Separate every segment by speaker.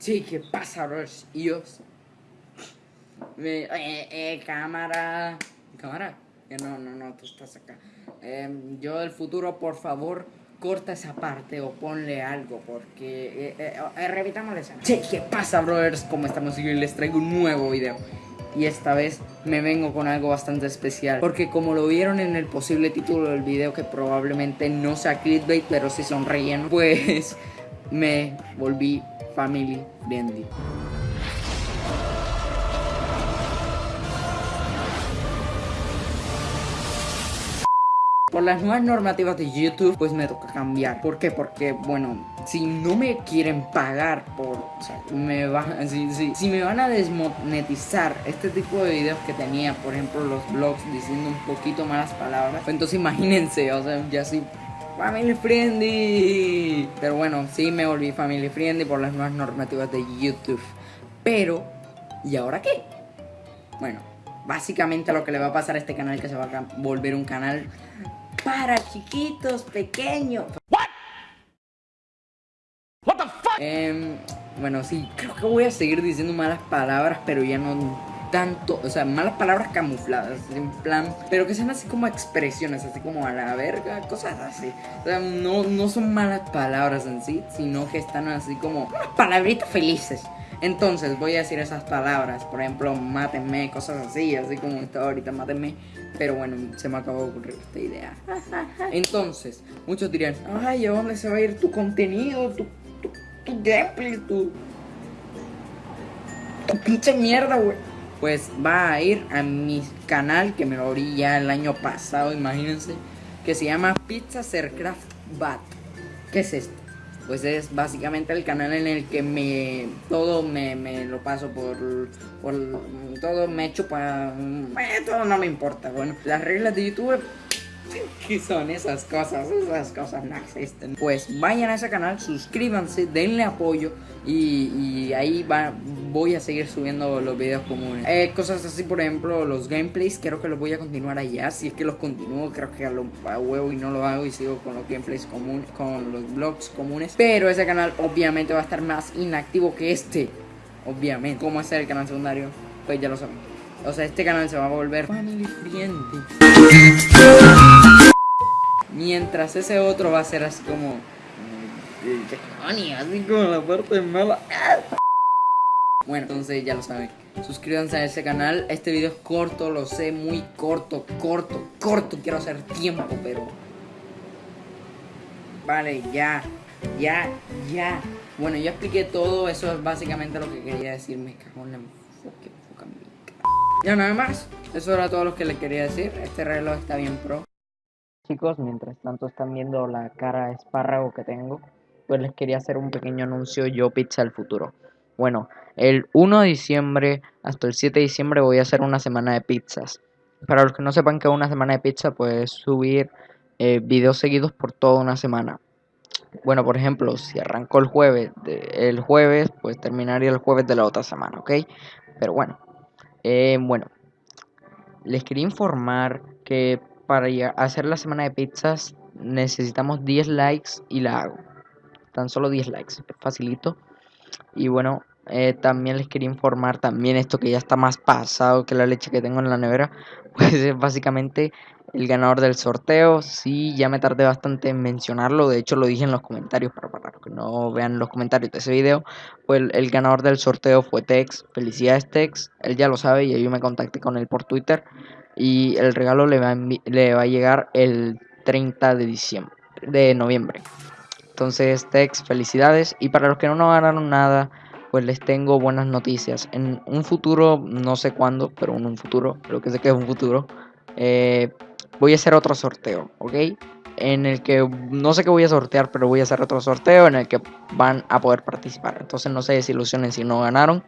Speaker 1: Sí, ¿qué pasa, bros? Y yo... Me, eh, eh, cámara... ¿Cámara? Eh, no, no, no, tú estás acá. Em, yo del futuro, por favor, corta esa parte o ponle algo, porque... Eh, revitamos esa. Sí, ¿qué pasa, brothers? ¿Cómo estamos? Y les traigo un nuevo video. Y esta vez me vengo con algo bastante especial. Porque como lo vieron en el posible título del video, que probablemente no sea clickbait, pero sí son relleno, pues me volví family friendly. Por las nuevas normativas de YouTube, pues me toca cambiar. ¿Por qué? Porque, bueno, si no me quieren pagar por... O sea, me va, si, si, me van a desmonetizar este tipo de videos que tenía, por ejemplo, los vlogs diciendo un poquito malas palabras, pues entonces imagínense, o sea, ya sí Family friendly. Pero bueno, sí me volví family friendly por las nuevas normativas de YouTube. Pero, ¿y ahora qué? Bueno, básicamente lo que le va a pasar a este canal es que se va a volver un canal para chiquitos, pequeños. What? What the fuck? Eh, bueno, sí, creo que voy a seguir diciendo malas palabras, pero ya no tanto, o sea, malas palabras camufladas, en plan, pero que sean así como expresiones, así como a la verga, cosas así. O sea, no, no son malas palabras en sí, sino que están así como palabritas felices. Entonces voy a decir esas palabras, por ejemplo, mátenme, cosas así, así como está ahorita, mátenme. Pero bueno, se me acabó de ocurrir esta idea. Entonces, muchos dirían, ay, ¿a dónde se va a ir tu contenido, tu, tu, tu gameplay, tu, tu pinche mierda, güey? Pues va a ir a mi canal, que me lo abrí ya el año pasado, imagínense, que se llama Pizza Sercraft Bat. ¿Qué es esto? pues es básicamente el canal en el que me todo me, me lo paso por, por todo me echo para todo no me importa bueno las reglas de YouTube ¿Qué son esas cosas? Esas cosas no existen. Pues vayan a ese canal, suscríbanse, denle apoyo y, ahí va, voy a seguir subiendo los videos comunes. Eh, cosas así, por ejemplo, los gameplays, creo que los voy a continuar allá. Si es que los continúo, creo que a, lo, huevo y no lo hago y sigo con los gameplays comunes, con los vlogs comunes. Pero ese canal obviamente va a estar más inactivo que este. Obviamente. ¿Cómo es el canal secundario? Pues ya lo saben. O sea, este canal se va a volver family friendly. Mientras ese otro va a ser así como... Así como la parte mala. Bueno, entonces ya lo saben. Suscríbanse a ese canal. Este video es corto, lo sé, muy corto, corto, corto. Quiero hacer tiempo, pero... Vale, ya, ya, ya. Bueno, ya expliqué todo. Eso es básicamente lo que quería decir. Me cago en la... Ya nada más. Eso era todo lo que le quería decir. Este reloj está bien pro. Chicos, mientras tanto están viendo la cara de espárrago que tengo, pues les quería hacer un pequeño anuncio yo Pizza del Futuro. Bueno, el 1 de diciembre hasta el 7 de diciembre voy a hacer una semana de pizzas. Para los que no sepan que una semana de pizza, pues subir eh, videos seguidos por toda una semana. Bueno, por ejemplo, si arrancó el jueves, el jueves, pues terminaría el jueves de la otra semana, ¿ok? Pero bueno, eh, bueno, les quería informar que para hacer la semana de pizzas necesitamos 10 likes y la hago. Tan solo 10 likes, es facilito. Y bueno, eh, también les quería informar también esto que ya está más pasado que la leche que tengo en la nevera. Pues es básicamente el ganador del sorteo. Sí, ya me tardé bastante en mencionarlo. De hecho, lo dije en los comentarios para, para que no vean los comentarios de ese video. Pues el, ganador del sorteo fue Tex. Felicidades, Tex. Él ya lo sabe y yo me contacté con él por Twitter. Y el regalo le va a, le va a llegar el 30 de diciembre, de noviembre. Entonces, Tex, felicidades. Y para los que no ganaron nada, pues les tengo buenas noticias. En un futuro, no sé cuándo, pero en un futuro, lo que sé que es un futuro, eh, voy a hacer otro sorteo, ¿ok? En el que no sé qué voy a sortear, pero voy a hacer otro sorteo en el que van a poder participar. Entonces no se desilusionen si no ganaron.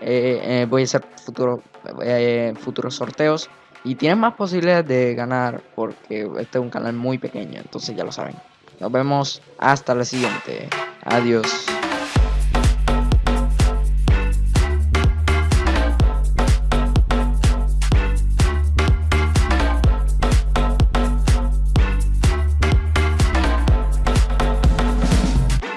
Speaker 1: Eh, eh, voy a hacer futuro, eh, futuros sorteos. Y tienen más posibilidades de ganar porque este es un canal muy pequeño. Entonces ya lo saben. Nos vemos hasta la siguiente. Adiós.